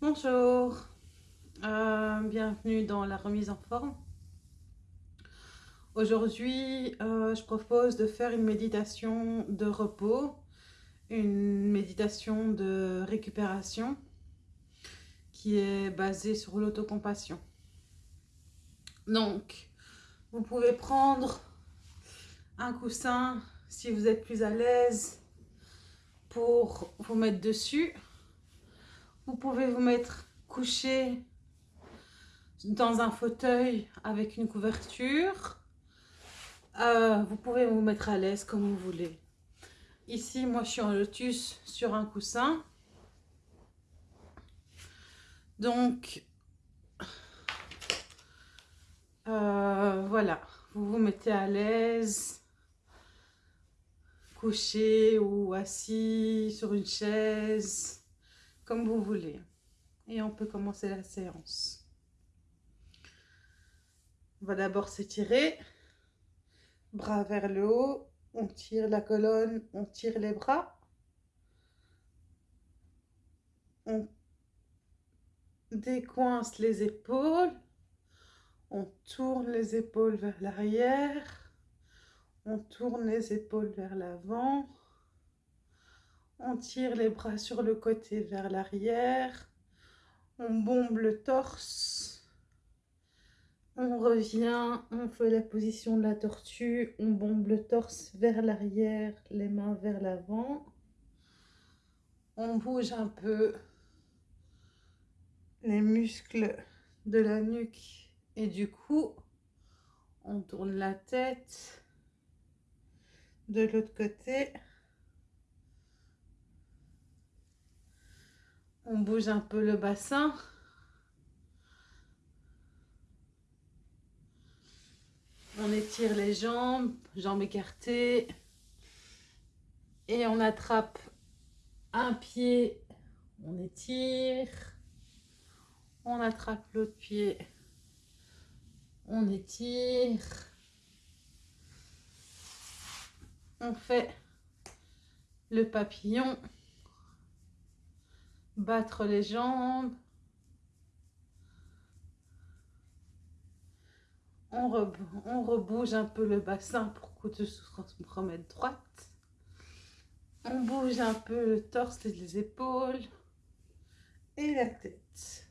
Bonjour, euh, bienvenue dans la remise en forme. Aujourd'hui, euh, je propose de faire une méditation de repos, une méditation de récupération qui est basée sur l'autocompassion. Donc, vous pouvez prendre un coussin si vous êtes plus à l'aise pour vous mettre dessus. Vous pouvez vous mettre couché dans un fauteuil avec une couverture. Euh, vous pouvez vous mettre à l'aise comme vous voulez. Ici, moi, je suis en lotus sur un coussin. Donc, euh, voilà, vous vous mettez à l'aise, couché ou assis sur une chaise, comme vous voulez. Et on peut commencer la séance. On va d'abord s'étirer, bras vers le haut, on tire la colonne, on tire les bras. On décoince les épaules. On tourne les épaules vers l'arrière. On tourne les épaules vers l'avant. On tire les bras sur le côté vers l'arrière. On bombe le torse. On revient, on fait la position de la tortue, on bombe le torse vers l'arrière, les mains vers l'avant. On bouge un peu les muscles de la nuque et du cou. On tourne la tête de l'autre côté. On bouge un peu le bassin. On étire les jambes, jambes écartées. Et on attrape un pied, on étire. On attrape l'autre pied, on étire. On fait le papillon, battre les jambes. On, rebouge un peu le bassin pour que tout se remette droite. On bouge un peu le torse et les épaules et la tête.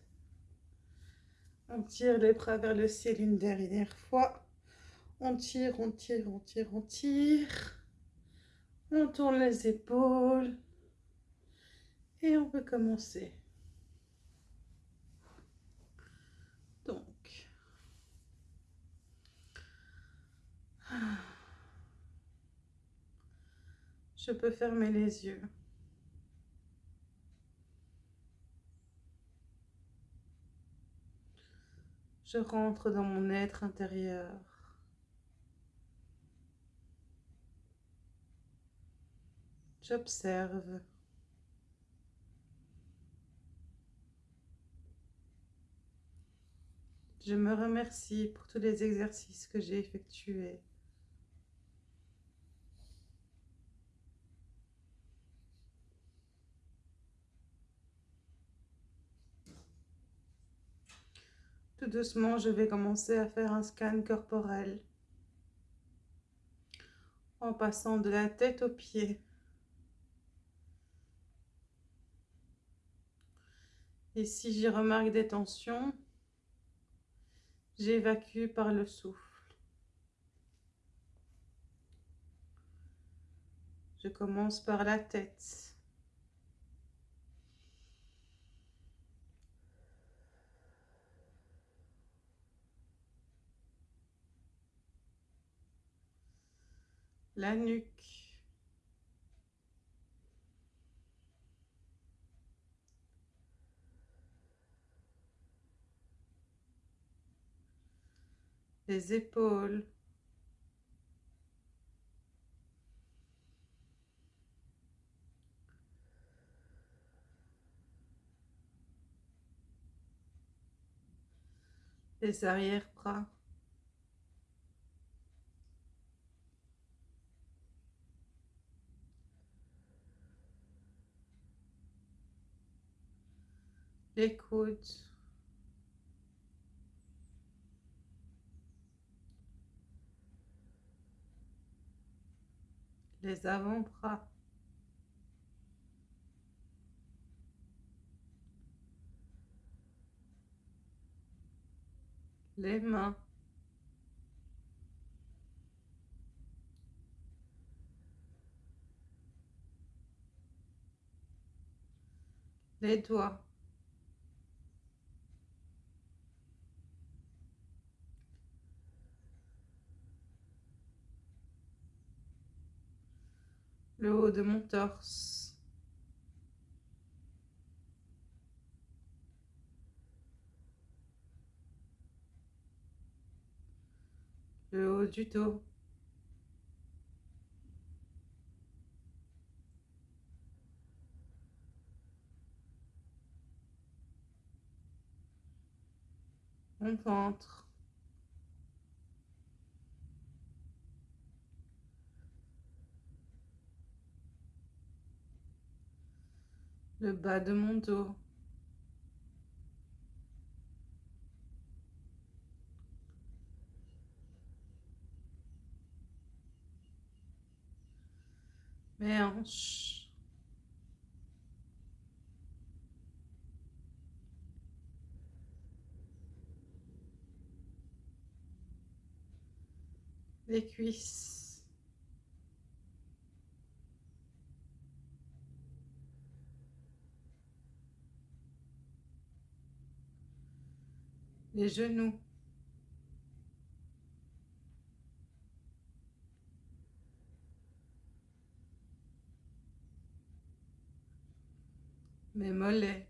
On tire les bras vers le ciel une dernière fois. On tire, on tire, on tire, on tire. On tourne les épaules. Et on peut commencer. Je peux fermer les yeux. Je rentre dans mon être intérieur. J'observe. Je me remercie pour tous les exercices que j'ai effectués. Tout doucement, je vais commencer à faire un scan corporel en passant de la tête aux pieds. Et si j'y remarque des tensions, j'évacue par le souffle. Je commence par la tête. la nuque. Les épaules. Les arrière-bras. les coudes, les avant-bras, les mains, les doigts, le haut de mon torse, le haut du dos, mon ventre, le bas de mon dos, mes hanches, les cuisses, les genoux, mes mollets,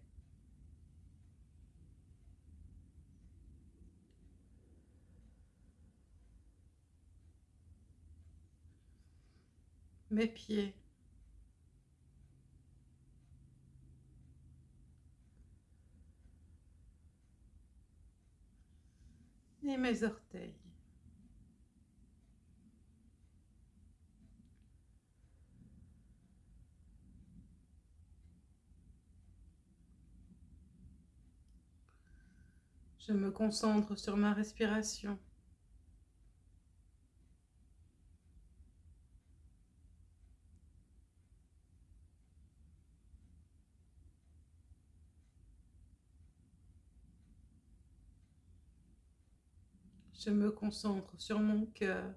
mes pieds, mes orteils. Je me concentre sur ma respiration. Je me concentre sur mon cœur.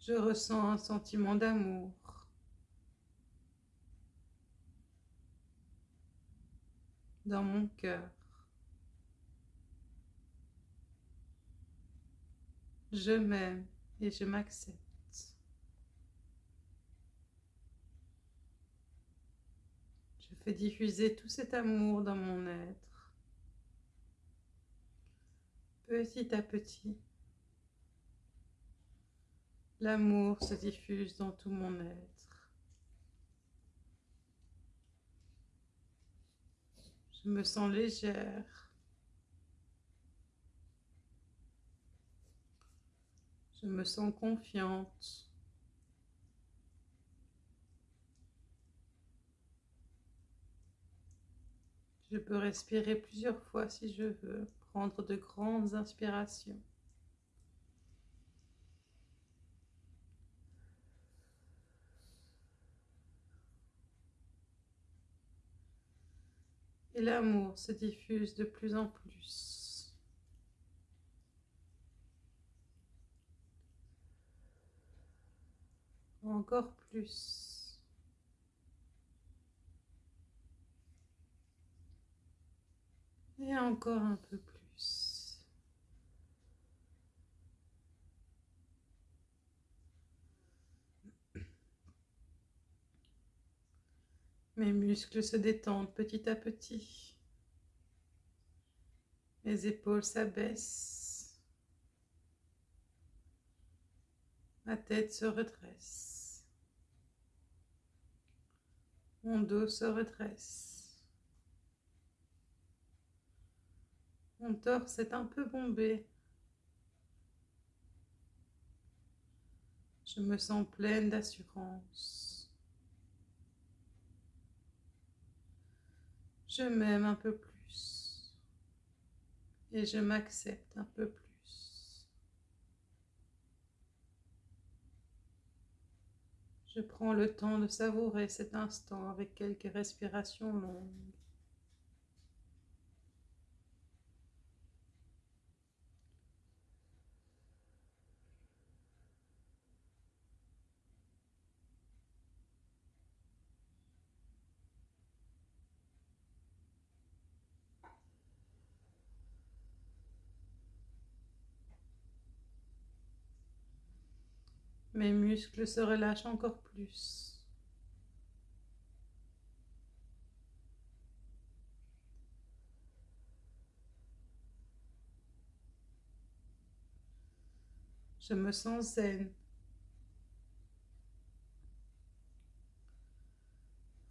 Je ressens un sentiment d'amour. dans mon cœur. Je m'aime et je m'accepte. Je fais diffuser tout cet amour dans mon être. Petit à petit, l'amour se diffuse dans tout mon être. Je me sens légère. Je me sens confiante. Je peux respirer plusieurs fois si je veux, prendre de grandes inspirations. Et l'amour se diffuse de plus en plus. Encore plus. Et encore un peu plus. Mes muscles se détendent petit à petit. Mes épaules s'abaissent. Ma tête se redresse. Mon dos se redresse. Mon torse est un peu bombé. Je me sens pleine d'assurance. Je m'aime un peu plus et je m'accepte un peu plus. Je prends le temps de savourer cet instant avec quelques respirations longues. Mes muscles se relâchent encore plus. Je me sens zen.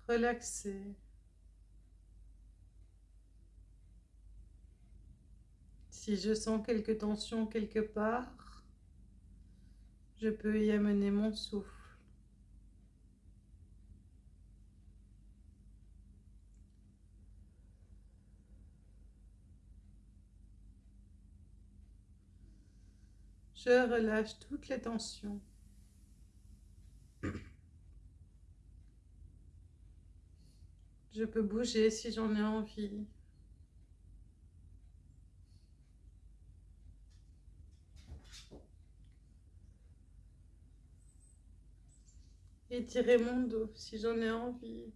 Relaxée. Si je sens quelques tensions quelque part, je peux y amener mon souffle. Je relâche toutes les tensions. Je peux bouger si j'en ai envie. Étirer mon dos si j'en ai envie.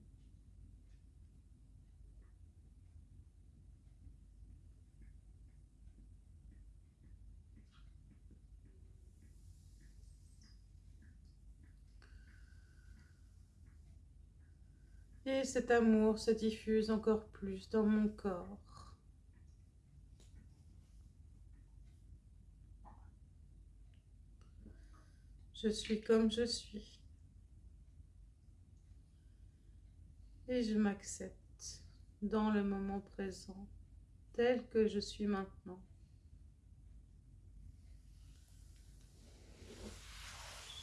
Et cet amour se diffuse encore plus dans mon corps. Je suis comme je suis. Et je m'accepte dans le moment présent tel que je suis maintenant.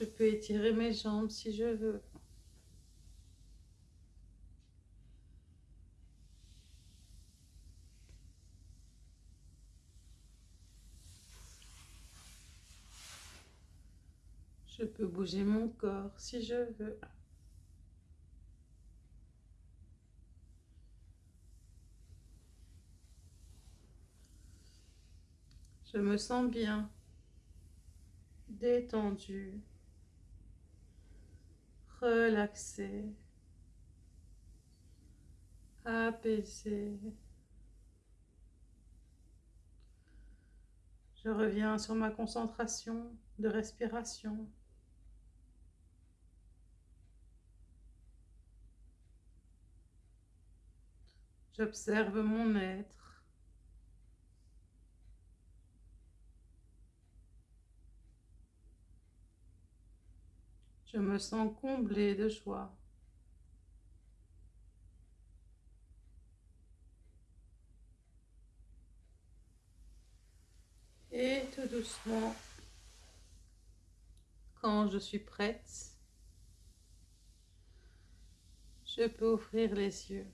Je peux étirer mes jambes si je veux. Je peux bouger mon corps si je veux. Je me sens bien, détendu, relaxé, apaisé. Je reviens sur ma concentration de respiration. J'observe mon être. Je me sens comblée de joie. Et tout doucement, quand je suis prête, je peux ouvrir les yeux.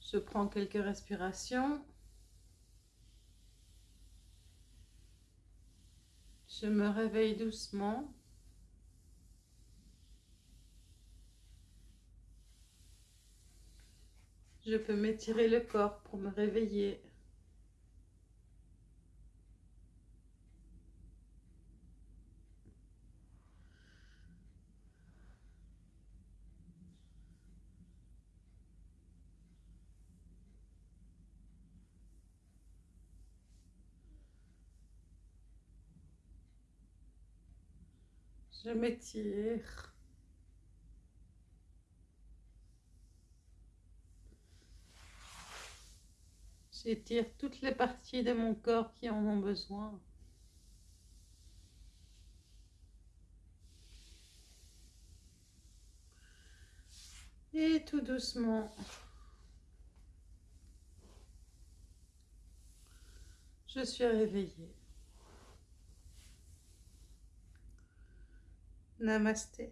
Je prends quelques respirations. Je me réveille doucement. Je peux m'étirer le corps pour me réveiller. Je m'étire. J'étire toutes les parties de mon corps qui en ont besoin. Et tout doucement, je suis réveillée. नमस्ते।